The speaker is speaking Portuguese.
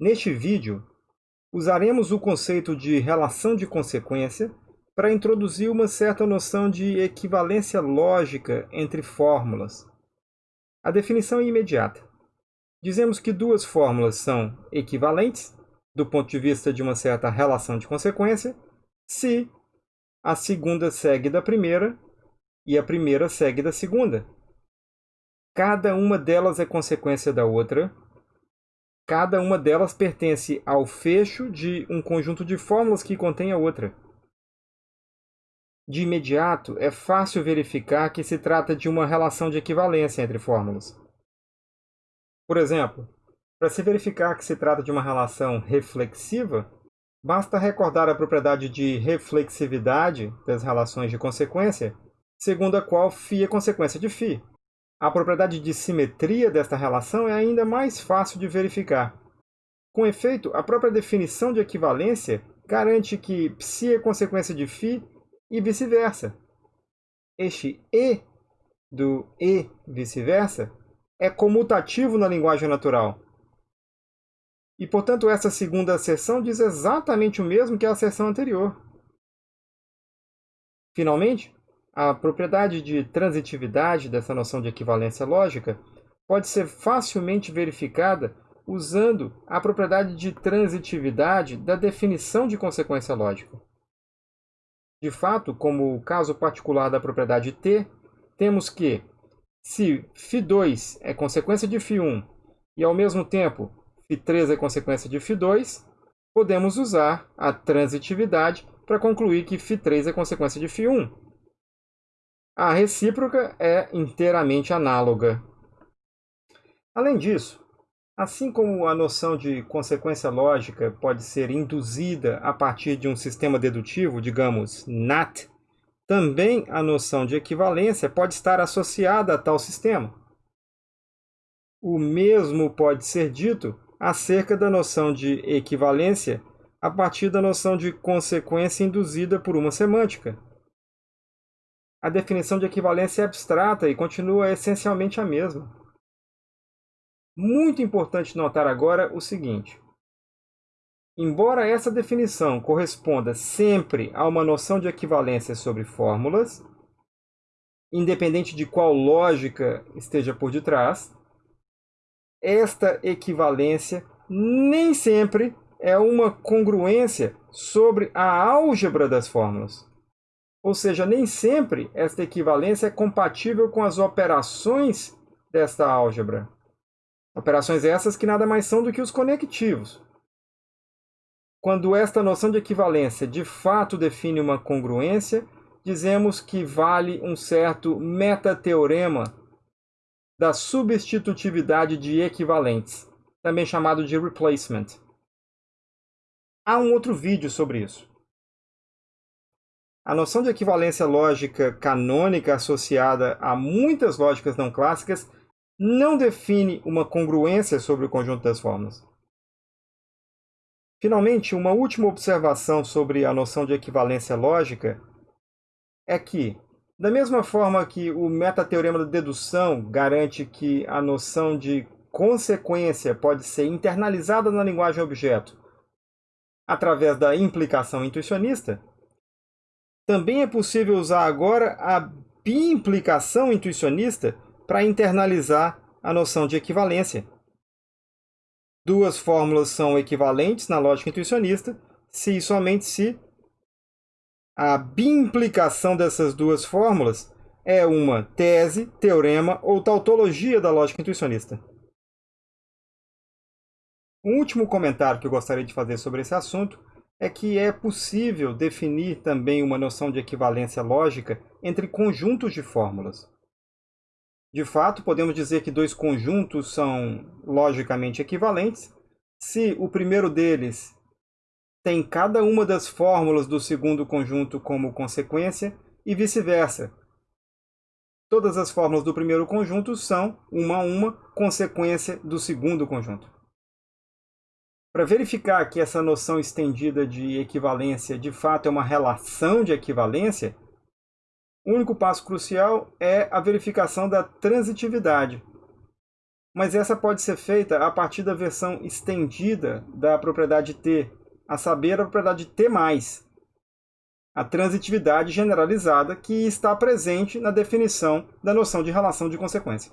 Neste vídeo, usaremos o conceito de relação de consequência para introduzir uma certa noção de equivalência lógica entre fórmulas. A definição é imediata. Dizemos que duas fórmulas são equivalentes, do ponto de vista de uma certa relação de consequência, se a segunda segue da primeira e a primeira segue da segunda. Cada uma delas é consequência da outra, Cada uma delas pertence ao fecho de um conjunto de fórmulas que contém a outra. De imediato, é fácil verificar que se trata de uma relação de equivalência entre fórmulas. Por exemplo, para se verificar que se trata de uma relação reflexiva, basta recordar a propriedade de reflexividade das relações de consequência, segundo a qual φ é consequência de φ. A propriedade de simetria desta relação é ainda mais fácil de verificar. Com efeito, a própria definição de equivalência garante que psi é consequência de φ e vice-versa. Este e do e vice-versa é comutativo na linguagem natural. E, portanto, essa segunda asserção diz exatamente o mesmo que a asserção anterior. Finalmente, a propriedade de transitividade dessa noção de equivalência lógica pode ser facilmente verificada usando a propriedade de transitividade da definição de consequência lógica. De fato, como o caso particular da propriedade T, temos que, se φ2 é consequência de φ1 e, ao mesmo tempo, φ3 é consequência de φ2, podemos usar a transitividade para concluir que φ3 é consequência de φ1, a recíproca é inteiramente análoga. Além disso, assim como a noção de consequência lógica pode ser induzida a partir de um sistema dedutivo, digamos, NAT, também a noção de equivalência pode estar associada a tal sistema. O mesmo pode ser dito acerca da noção de equivalência a partir da noção de consequência induzida por uma semântica a definição de equivalência é abstrata e continua essencialmente a mesma. Muito importante notar agora o seguinte. Embora essa definição corresponda sempre a uma noção de equivalência sobre fórmulas, independente de qual lógica esteja por detrás, esta equivalência nem sempre é uma congruência sobre a álgebra das fórmulas. Ou seja, nem sempre esta equivalência é compatível com as operações desta álgebra. Operações essas que nada mais são do que os conectivos. Quando esta noção de equivalência de fato define uma congruência, dizemos que vale um certo metateorema da substitutividade de equivalentes, também chamado de replacement. Há um outro vídeo sobre isso. A noção de equivalência lógica canônica associada a muitas lógicas não clássicas não define uma congruência sobre o conjunto das formas. Finalmente, uma última observação sobre a noção de equivalência lógica é que, da mesma forma que o metateorema da dedução garante que a noção de consequência pode ser internalizada na linguagem objeto através da implicação intuicionista, também é possível usar agora a biimplicação intuicionista para internalizar a noção de equivalência. Duas fórmulas são equivalentes na lógica intuicionista se e somente se a biimplicação dessas duas fórmulas é uma tese, teorema ou tautologia da lógica intuicionista. Um último comentário que eu gostaria de fazer sobre esse assunto é que é possível definir também uma noção de equivalência lógica entre conjuntos de fórmulas. De fato, podemos dizer que dois conjuntos são logicamente equivalentes se o primeiro deles tem cada uma das fórmulas do segundo conjunto como consequência e vice-versa. Todas as fórmulas do primeiro conjunto são, uma a uma, consequência do segundo conjunto. Para verificar que essa noção estendida de equivalência de fato é uma relação de equivalência, o único passo crucial é a verificação da transitividade. mas essa pode ser feita a partir da versão estendida da propriedade T, a saber, a propriedade T+, a transitividade generalizada que está presente na definição da noção de relação de consequência.